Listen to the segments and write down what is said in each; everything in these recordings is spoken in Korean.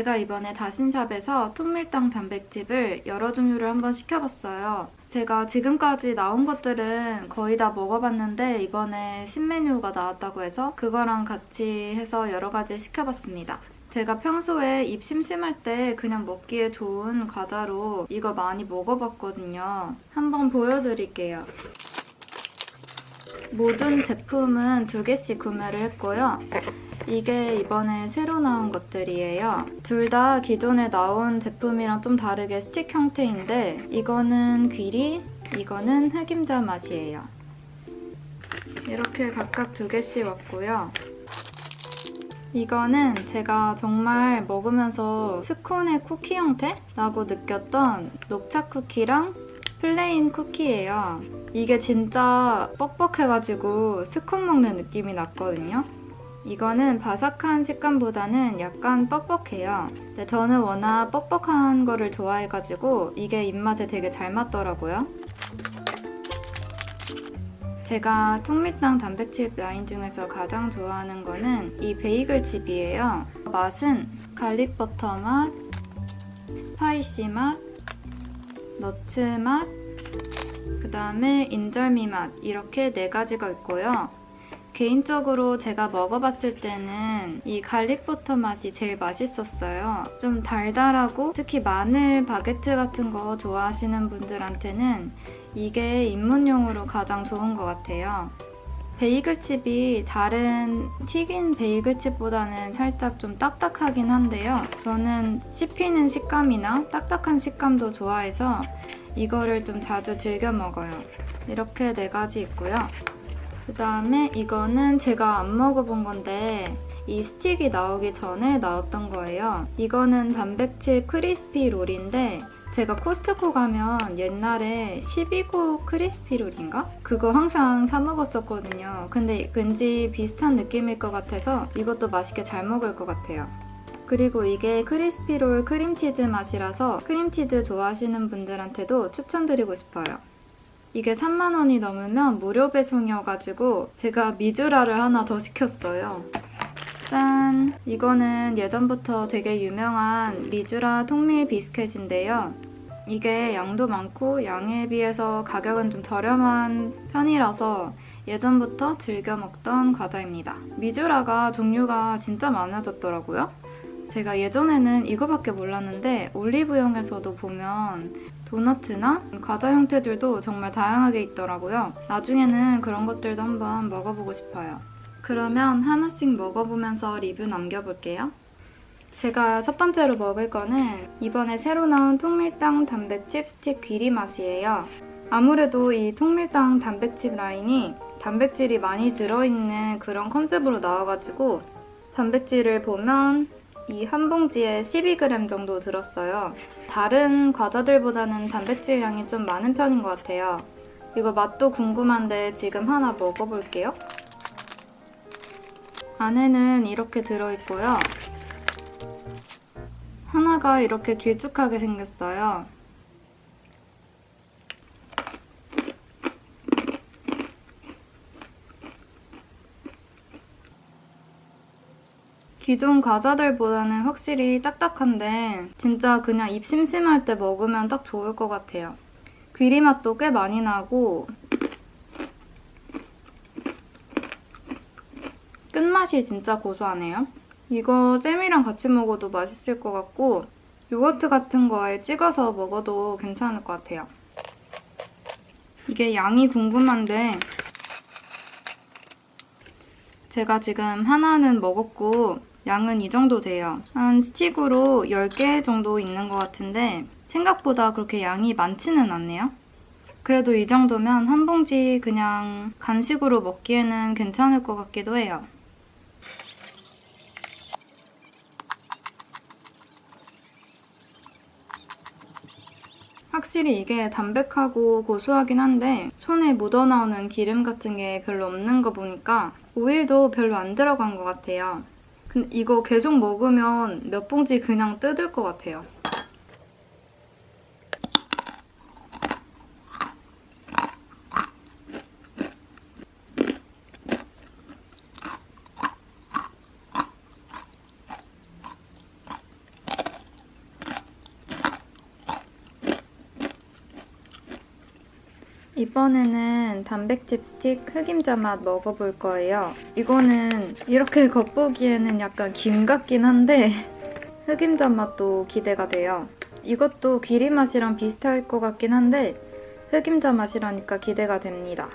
제가 이번에 다신샵에서 통밀당 단백즙을 여러 종류를 한번 시켜봤어요. 제가 지금까지 나온 것들은 거의 다 먹어봤는데 이번에 신메뉴가 나왔다고 해서 그거랑 같이 해서 여러 가지 시켜봤습니다. 제가 평소에 입 심심할 때 그냥 먹기에 좋은 과자로 이거 많이 먹어봤거든요. 한번 보여드릴게요. 모든 제품은 두 개씩 구매를 했고요. 이게 이번에 새로 나온 것들이에요. 둘 다 기존에 나온 제품이랑 좀 다르게 스틱 형태인데 이거는 귀리, 이거는 흑임자 맛이에요. 이렇게 각각 두 개씩 왔고요. 이거는 제가 정말 먹으면서 스콘의 쿠키 형태라고 느꼈던 녹차 쿠키랑 plain 쿠키예요. 이게 진짜 뻑뻑해가지고 스콘 먹는 느낌이 났거든요. 이거는 바삭한 식감보다는 약간 뻑뻑해요. 근데 저는 워낙 뻑뻑한 거를 좋아해가지고 이게 입맛에 되게 잘 맞더라고요. 제가 통밀당 단백질 라인 중에서 가장 좋아하는 거는 이 베이글 칩이에요. 맛은 garlic 버터 맛, spicy 맛, nuts 맛, 그 다음에 인절미 맛 이렇게 네 가지가 있고요. 개인적으로 제가 먹어봤을 때는 이 갈릭버터 맛이 제일 맛있었어요. 좀 달달하고 특히 마늘 바게트 같은 거 좋아하시는 분들한테는 이게 입문용으로 가장 좋은 것 같아요. 베이글칩이 다른 튀긴 베이글칩보다는 살짝 좀 딱딱하긴 한데요. 저는 씹히는 식감이나 딱딱한 식감도 좋아해서 이거를 좀 자주 즐겨 먹어요. 이렇게 네 가지 있고요. 그 다음에 이거는 제가 안 먹어본 건데 이 스틱이 나오기 전에 나왔던 거예요. 이거는 단백질 crispy 롤인데 제가 코스트코 가면 옛날에 12곡 crispy 롤인가? 그거 항상 사 먹었었거든요. 근데 왠지 비슷한 느낌일 것 같아서 이것도 맛있게 잘 먹을 것 같아요. 그리고 이게 crispy롤 크림치즈 맛이라서 크림치즈 좋아하시는 분들한테도 추천드리고 싶어요. 이게 3만원이 넘으면 무료 배송이어가지고 제가 미주라를 하나 더 시켰어요. 짠! 이거는 예전부터 되게 유명한 미주라 통밀 비스켓인데요. 이게 양도 많고 양에 비해서 가격은 좀 저렴한 편이라서 예전부터 즐겨 먹던 과자입니다. 미주라가 종류가 진짜 많아졌더라고요. 제가 예전에는 이거밖에 몰랐는데 올리브영에서도 보면 도너츠나 과자 형태들도 정말 다양하게 있더라고요. 나중에는 그런 것들도 한번 먹어보고 싶어요. 그러면 하나씩 먹어보면서 리뷰 남겨볼게요. 제가 첫 번째로 먹을 거는 이번에 새로 나온 통밀당 단백칩 스틱 귀리 맛이에요. 아무래도 이 통밀당 단백칩 라인이 단백질이 많이 들어있는 그런 컨셉으로 나와가지고 단백질을 보면 이 한 봉지에 12g 정도 들었어요. 다른 과자들보다는 단백질량이 좀 많은 편인 것 같아요. 이거 맛도 궁금한데 지금 하나 먹어볼게요. 안에는 이렇게 들어있고요. 하나가 이렇게 길쭉하게 생겼어요. 기존 과자들보다는 확실히 딱딱한데 진짜 그냥 입 심심할 때 먹으면 딱 좋을 것 같아요. 귀리 맛도 꽤 많이 나고 끝맛이 진짜 고소하네요. 이거 잼이랑 같이 먹어도 맛있을 것 같고 요거트 같은 거에 찍어서 먹어도 괜찮을 것 같아요. 이게 양이 궁금한데 제가 지금 하나는 먹었고 양은 이 정도 돼요. 한 스틱으로 10개 정도 있는 것 같은데 생각보다 그렇게 양이 많지는 않네요. 그래도 이 정도면 한 봉지 그냥 간식으로 먹기에는 괜찮을 것 같기도 해요. 확실히 이게 담백하고 고소하긴 한데 손에 묻어나오는 기름 같은 게 별로 없는 거 보니까 오일도 별로 안 들어간 것 같아요. 근데 이거 계속 먹으면 몇 봉지 그냥 뜯을 것 같아요. 이번에는 단백질 스틱 흑임자 맛 먹어볼 거예요. 이거는 이렇게 겉보기에는 약간 김 같긴 한데 흑임자 맛도 기대가 돼요. 이것도 귀리 맛이랑 비슷할 것 같긴 한데 흑임자 맛이라니까 기대가 됩니다.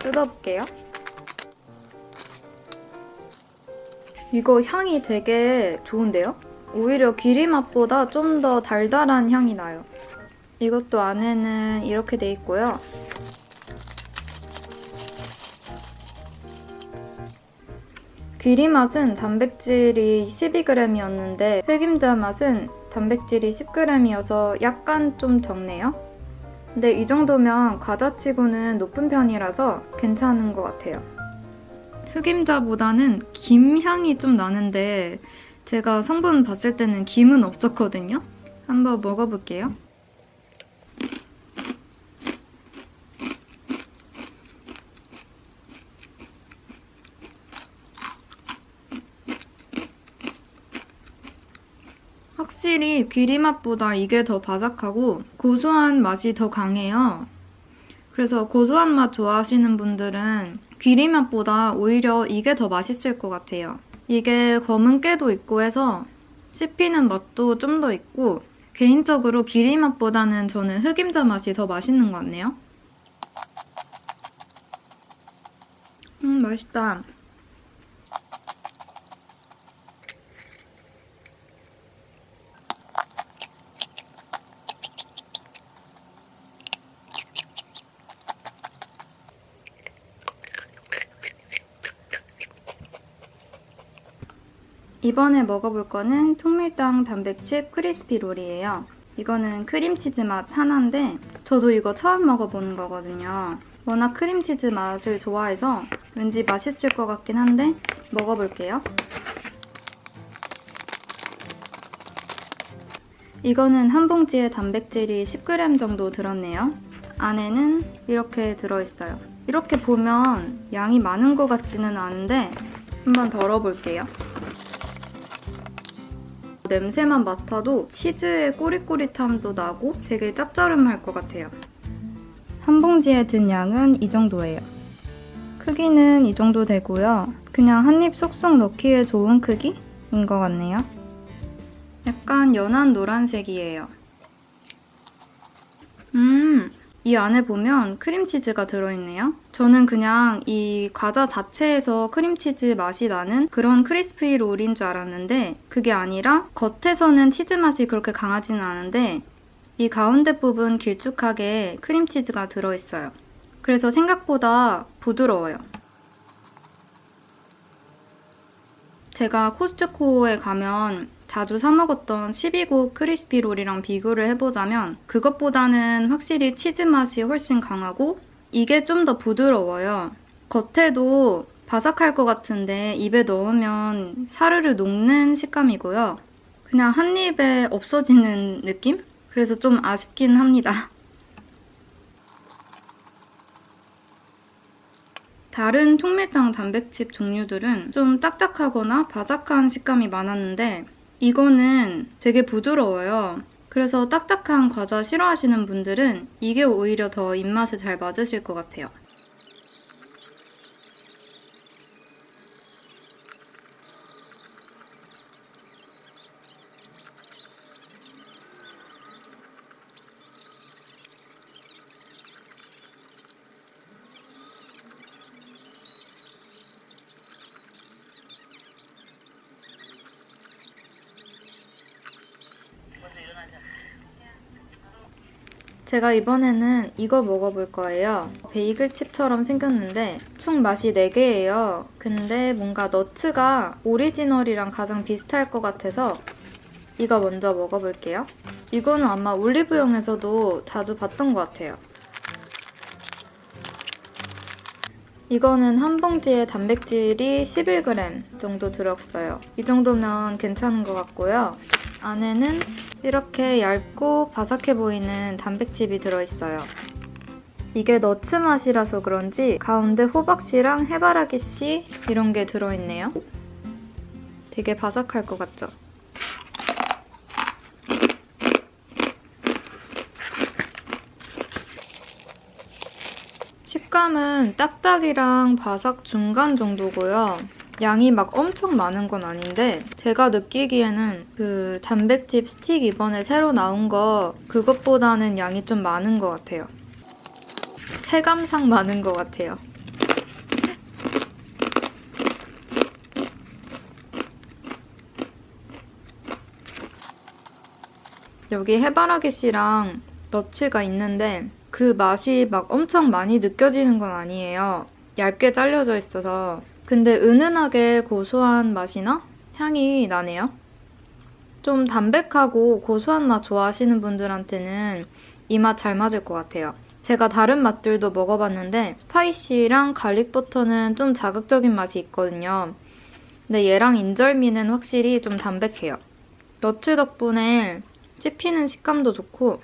뜯어볼게요. 이거 향이 되게 좋은데요? 오히려 귀리 맛보다 좀 더 달달한 향이 나요. 이것도 안에는 이렇게 돼 있고요. 귀리 맛은 단백질이 12g이었는데 흑임자 맛은 단백질이 10g이어서 약간 좀 적네요. 근데 이 정도면 과자치고는 높은 편이라서 괜찮은 것 같아요. 흑임자보다는 김 향이 좀 나는데 제가 성분 봤을 때는 김은 없었거든요. 한번 먹어볼게요. 확실히 귀리 맛보다 이게 더 바삭하고 고소한 맛이 더 강해요. 그래서 고소한 맛 좋아하시는 분들은 귀리 맛보다 오히려 이게 더 맛있을 것 같아요. 이게 검은 깨도 있고 해서 씹히는 맛도 좀 더 있고 개인적으로 귀리 맛보다는 저는 흑임자 맛이 더 맛있는 것 같네요. 음 맛있다. 이번에 먹어볼 거는 통밀당 단백칩 crispy 롤이에요. 이거는 크림치즈 맛 하나인데 저도 이거 처음 먹어보는 거거든요. 워낙 크림치즈 맛을 좋아해서 왠지 맛있을 것 같긴 한데 먹어볼게요. 이거는 한 봉지에 단백질이 10g 정도 들었네요. 안에는 이렇게 들어있어요. 이렇게 보면 양이 많은 것 같지는 않은데 한번 덜어볼게요. 냄새만 맡아도 치즈의 꼬릿꼬릿함도 나고 되게 짭짤음할 것 같아요. 한 봉지에 든 양은 이 정도예요. 크기는 이 정도 되고요. 그냥 한 입 쏙쏙 넣기에 좋은 크기인 것 같네요. 약간 연한 노란색이에요. 음, 이 안에 보면 크림치즈가 들어있네요. 저는 그냥 이 과자 자체에서 크림치즈 맛이 나는 그런 crispy 롤인 줄 알았는데 그게 아니라 겉에서는 치즈 맛이 그렇게 강하지는 않은데 이 가운데 부분 길쭉하게 크림치즈가 들어있어요. 그래서 생각보다 부드러워요. 제가 코스트코에 가면 자주 사 먹었던 12고 크리스피 롤이랑 비교를 해보자면 그것보다는 확실히 치즈 맛이 훨씬 강하고 이게 좀 더 부드러워요. 겉에도 바삭할 것 같은데 입에 넣으면 사르르 녹는 식감이고요. 그냥 한 입에 없어지는 느낌? 그래서 좀 아쉽긴 합니다. 다른 통밀당 단백칩 종류들은 좀 딱딱하거나 바삭한 식감이 많았는데 이거는 되게 부드러워요. 그래서 딱딱한 과자 싫어하시는 분들은 이게 오히려 더 입맛에 잘 맞으실 것 같아요. 제가 이번에는 이거 먹어볼 거예요. 베이글 칩처럼 생겼는데 총 맛이 4개예요. 근데 뭔가 너츠가 오리지널이랑 가장 비슷할 것 같아서 이거 먼저 먹어볼게요. 이거는 아마 올리브영에서도 자주 봤던 것 같아요. 이거는 한 봉지에 단백질이 11g 정도 들었어요. 이 정도면 괜찮은 것 같고요. 안에는 이렇게 얇고 바삭해 보이는 단백질이 들어있어요. 이게 너츠 맛이라서 그런지 가운데 호박씨랑 해바라기씨 이런 게 들어있네요. 되게 바삭할 것 같죠? 식감은 딱딱이랑 바삭 중간 정도고요. 양이 막 엄청 많은 건 아닌데 제가 느끼기에는 그 단백질 스틱 이번에 새로 나온 거 그것보다는 양이 좀 많은 것 같아요. 체감상 많은 것 같아요. 여기 해바라기 씨랑 너츠가 있는데 그 맛이 막 엄청 많이 느껴지는 건 아니에요. 얇게 잘려져 있어서. 근데 은은하게 고소한 맛이나 향이 나네요. 좀 담백하고 고소한 맛 좋아하시는 분들한테는 이 맛 잘 맞을 것 같아요. 제가 다른 맛들도 먹어봤는데 spicy랑 garlic버터는 좀 자극적인 맛이 있거든요. 근데 얘랑 인절미는 확실히 좀 담백해요. nuts 덕분에 씹히는 식감도 좋고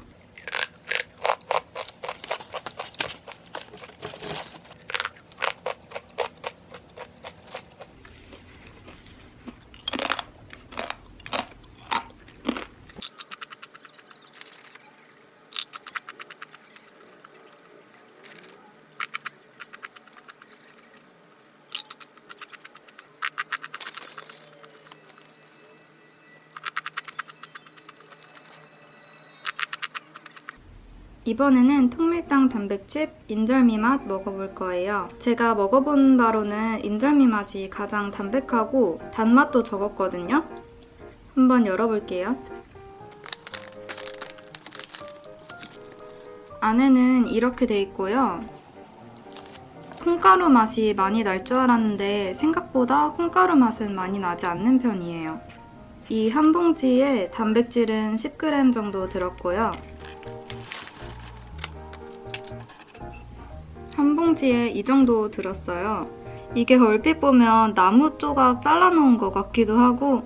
이번에는 통밀당 단백즙 인절미 맛 먹어볼 거예요. 제가 먹어본 바로는 인절미 맛이 가장 담백하고 단맛도 적었거든요. 한번 열어볼게요. 안에는 이렇게 돼 있고요. 콩가루 맛이 많이 날 줄 알았는데 생각보다 콩가루 맛은 많이 나지 않는 편이에요. 이 한 봉지에 단백질은 10g 정도 들었고요. 한 봉지에 이 정도 들었어요. 이게 얼핏 보면 나무 조각 잘라놓은 것 같기도 하고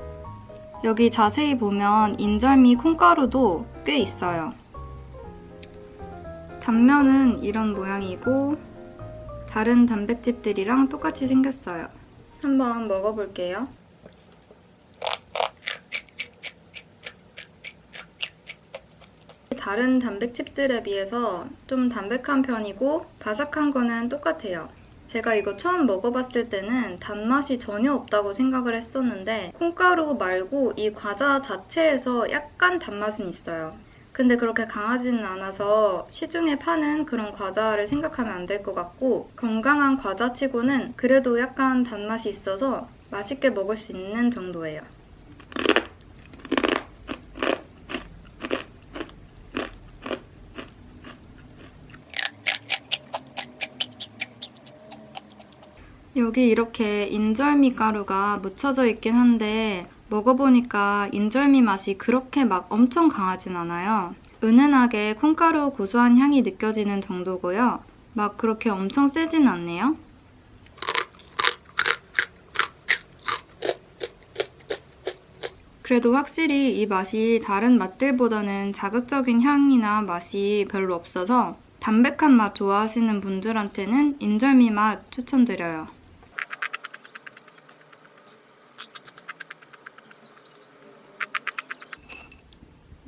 여기 자세히 보면 인절미 콩가루도 꽤 있어요. 단면은 이런 모양이고 다른 단백질들이랑 똑같이 생겼어요. 한번 먹어볼게요. 다른 단백질들에 비해서 좀 담백한 편이고 바삭한 거는 똑같아요. 제가 이거 처음 먹어봤을 때는 단맛이 전혀 없다고 생각을 했었는데 콩가루 말고 이 과자 자체에서 약간 단맛은 있어요. 근데 그렇게 강하지는 않아서 시중에 파는 그런 과자를 생각하면 안 될 것 같고 건강한 과자치고는 그래도 약간 단맛이 있어서 맛있게 먹을 수 있는 정도예요. 여기 이렇게 인절미 가루가 묻혀져 있긴 한데 먹어보니까 인절미 맛이 그렇게 막 엄청 강하진 않아요. 은은하게 콩가루 고소한 향이 느껴지는 정도고요. 막 그렇게 엄청 세진 않네요. 그래도 확실히 이 맛이 다른 맛들보다는 자극적인 향이나 맛이 별로 없어서 담백한 맛 좋아하시는 분들한테는 인절미 맛 추천드려요.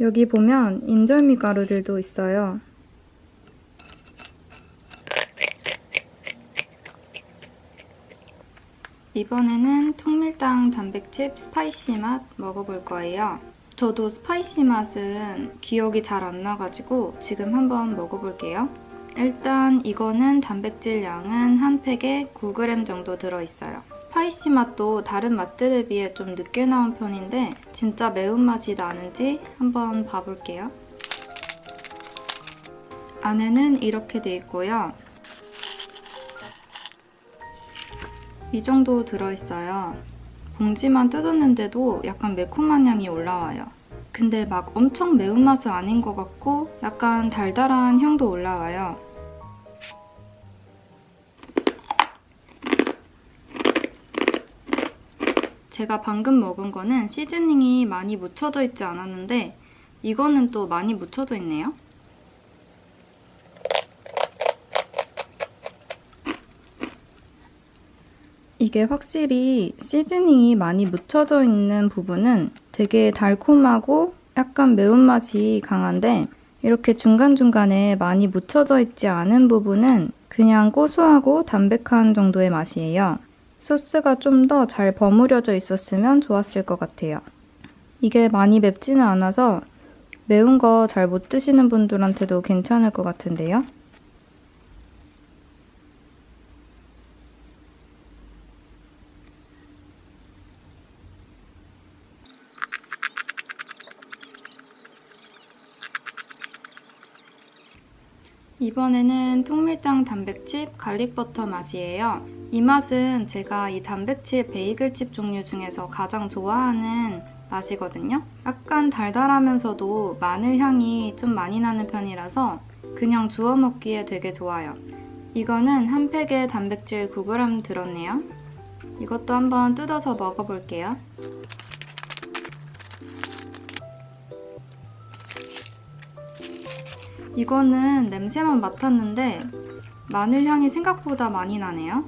여기 보면 인절미 가루들도 있어요. 이번에는 통밀당 단백칩 spicy 맛 먹어볼 거예요. 저도 spicy 맛은 기억이 잘 안 나가지고 지금 한번 먹어볼게요. 일단 이거는 단백질 양은 한 팩에 9g 정도 들어있어요. spicy 맛도 다른 맛들에 비해 좀 늦게 나온 편인데 진짜 매운맛이 나는지 한번 봐볼게요. 안에는 이렇게 돼 있고요. 이 정도 들어있어요. 봉지만 뜯었는데도 약간 매콤한 향이 올라와요. 근데 막 엄청 매운맛은 아닌 것 같고 약간 달달한 향도 올라와요. 제가 방금 먹은 거는 시즈닝이 많이 묻혀져 있지 않았는데 이거는 또 많이 묻혀져 있네요. 이게 확실히 시즈닝이 많이 묻혀져 있는 부분은 되게 달콤하고 약간 매운맛이 강한데 이렇게 중간중간에 많이 묻혀져 있지 않은 부분은 그 그냥 고소하고 담백한 정도의 맛이에요. 소스가 좀 더 잘 버무려져 있었으면 좋았을 것 같아요. 이게 많이 맵지는 않아서 매운 거 잘 못 드시는 분들한테도 괜찮을 것 같은데요. 이번에는 통밀당 단백칩 갈릭버터 맛이에요. 이 맛은 제가 이 단백칩 베이글칩 종류 중에서 가장 좋아하는 맛이거든요. 약간 달달하면서도 마늘 향이 좀 많이 나는 편이라서 그냥 주워 먹기에 되게 좋아요. 이거는 한 팩에 단백질 9g 들었네요. 이것도 한번 뜯어서 먹어볼게요. 이거는 냄새만 맡았는데 마늘 향이 생각보다 많이 나네요.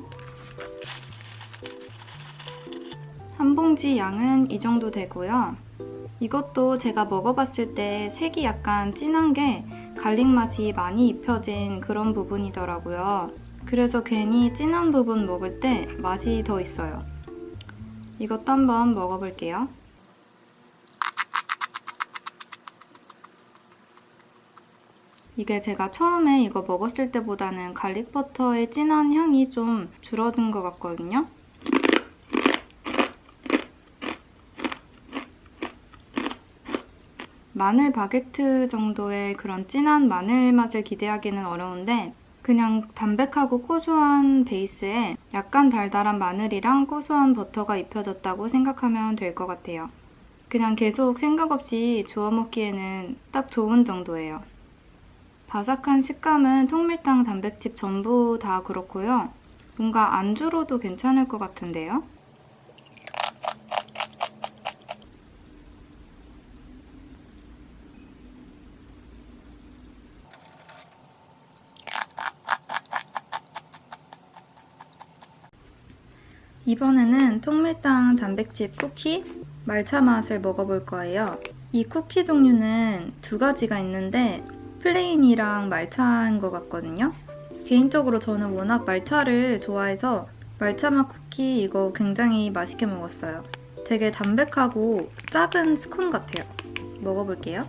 한 봉지 양은 이 정도 되고요. 이것도 제가 먹어봤을 때 색이 약간 진한 게 garlic 맛이 많이 입혀진 그런 부분이더라고요. 그래서 괜히 진한 부분 먹을 때 맛이 더 있어요. 이것도 한번 먹어볼게요. 이게 제가 처음에 이거 먹었을 때보다는 garlic버터의 진한 향이 좀 줄어든 것 같거든요. 마늘 바게트 정도의 그런 진한 마늘 맛을 기대하기는 어려운데 그냥 담백하고 고소한 베이스에 약간 달달한 마늘이랑 고소한 버터가 입혀졌다고 생각하면 될 것 같아요. 그냥 계속 생각 없이 주워 먹기에는 딱 좋은 정도예요. 바삭한 식감은 통밀당 단백질 전부 다 그렇고요. 뭔가 안주로도 괜찮을 것 같은데요? 이번에는 통밀당 단백질 쿠키 말차 맛을 먹어볼 거예요. 이 쿠키 종류는 두 가지가 있는데 plain이랑 말차인 것 같거든요. 개인적으로 저는 워낙 말차를 좋아해서 말차맛 쿠키 이거 굉장히 맛있게 먹었어요. 되게 담백하고 작은 스콘 같아요. 먹어볼게요.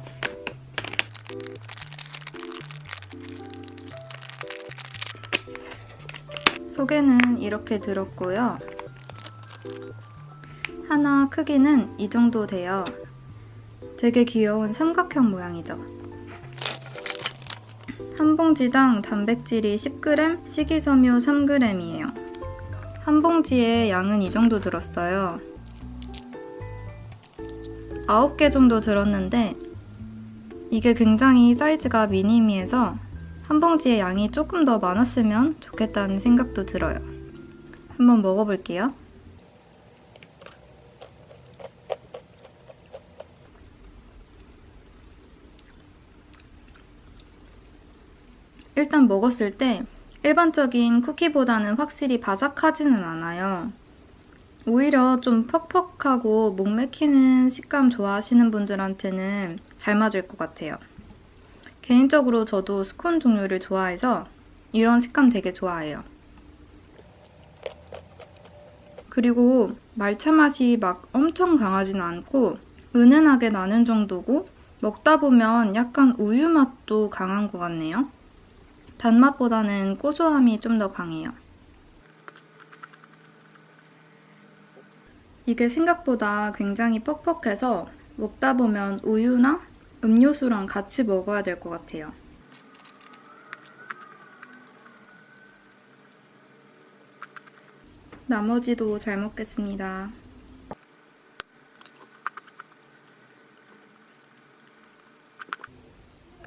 속에는 이렇게 들었고요. 하나 크기는 이 정도 돼요. 되게 귀여운 삼각형 모양이죠. 한 봉지당 단백질이 10g, 식이섬유 3g이에요. 한 봉지에 양은 이 정도 들었어요. 9개 정도 들었는데 이게 굉장히 사이즈가 미니미해서 한 봉지에 양이 조금 더 많았으면 좋겠다는 생각도 들어요. 한번 먹어볼게요. 일단 먹었을 때 일반적인 쿠키보다는 확실히 바삭하지는 않아요. 오히려 좀 퍽퍽하고 목 맥히는 식감 좋아하시는 분들한테는 잘 맞을 것 같아요. 개인적으로 저도 스콘 종류를 좋아해서 이런 식감 되게 좋아해요. 그리고 말차 맛이 막 엄청 강하진 않고 은은하게 나는 정도고 먹다 보면 약간 우유 맛도 강한 것 같네요. 단맛보다는 고소함이 좀 더 강해요. 이게 생각보다 굉장히 퍽퍽해서 먹다 보면 우유나 음료수랑 같이 먹어야 될 것 같아요. 나머지도 잘 먹겠습니다.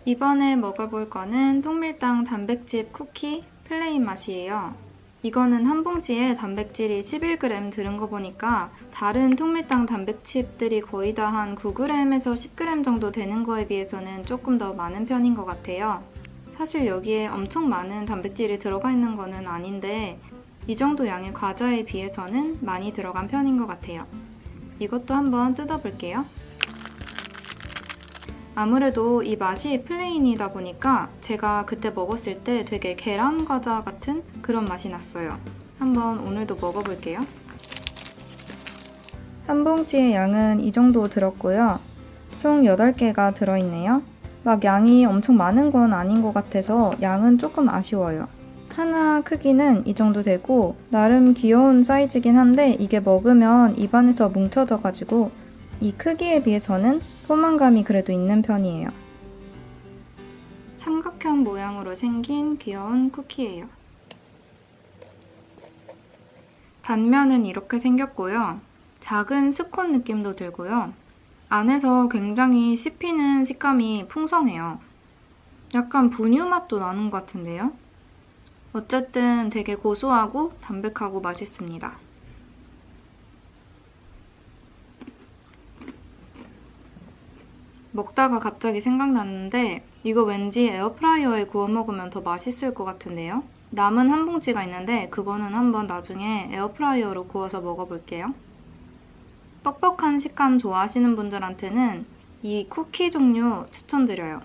이번에 먹어볼 거는 통밀당 단백질 쿠키 plain 맛이에요. 이거는 한 봉지에 단백질이 11g 들은 거 보니까 다른 통밀당 단백칩들이 거의 다 한 9g에서 10g 정도 되는 거에 비해서는 조금 더 많은 편인 것 같아요. 사실 여기에 엄청 많은 단백질이 들어가 있는 거는 아닌데 이 정도 양의 과자에 비해서는 많이 들어간 편인 것 같아요. 이것도 한번 뜯어볼게요. 아무래도 이 맛이 플레인이다 보니까 제가 그때 먹었을 때 되게 계란 과자 같은 그런 맛이 났어요. 한번 오늘도 먹어볼게요. 한 봉지의 양은 이 정도 들었고요. 총 8개가 들어있네요. 막 양이 엄청 많은 건 아닌 것 같아서 양은 조금 아쉬워요. 하나 크기는 이 정도 되고 나름 귀여운 사이즈긴 한데 이게 먹으면 입안에서 뭉쳐져가지고 이 크기에 비해서는 포만감이 그래도 있는 편이에요. 삼각형 모양으로 생긴 귀여운 쿠키예요. 단면은 이렇게 생겼고요. 작은 스콘 느낌도 들고요. 안에서 굉장히 씹히는 식감이 풍성해요. 약간 분유 맛도 나는 것 같은데요? 어쨌든 되게 고소하고 담백하고 맛있습니다. 먹다가 갑자기 생각났는데 이거 왠지 에어프라이어에 구워 먹으면 더 맛있을 것 같은데요? 남은 한 봉지가 있는데 그거는 한번 나중에 에어프라이어로 구워서 먹어볼게요. 뻑뻑한 식감 좋아하시는 분들한테는 이 쿠키 종류 추천드려요.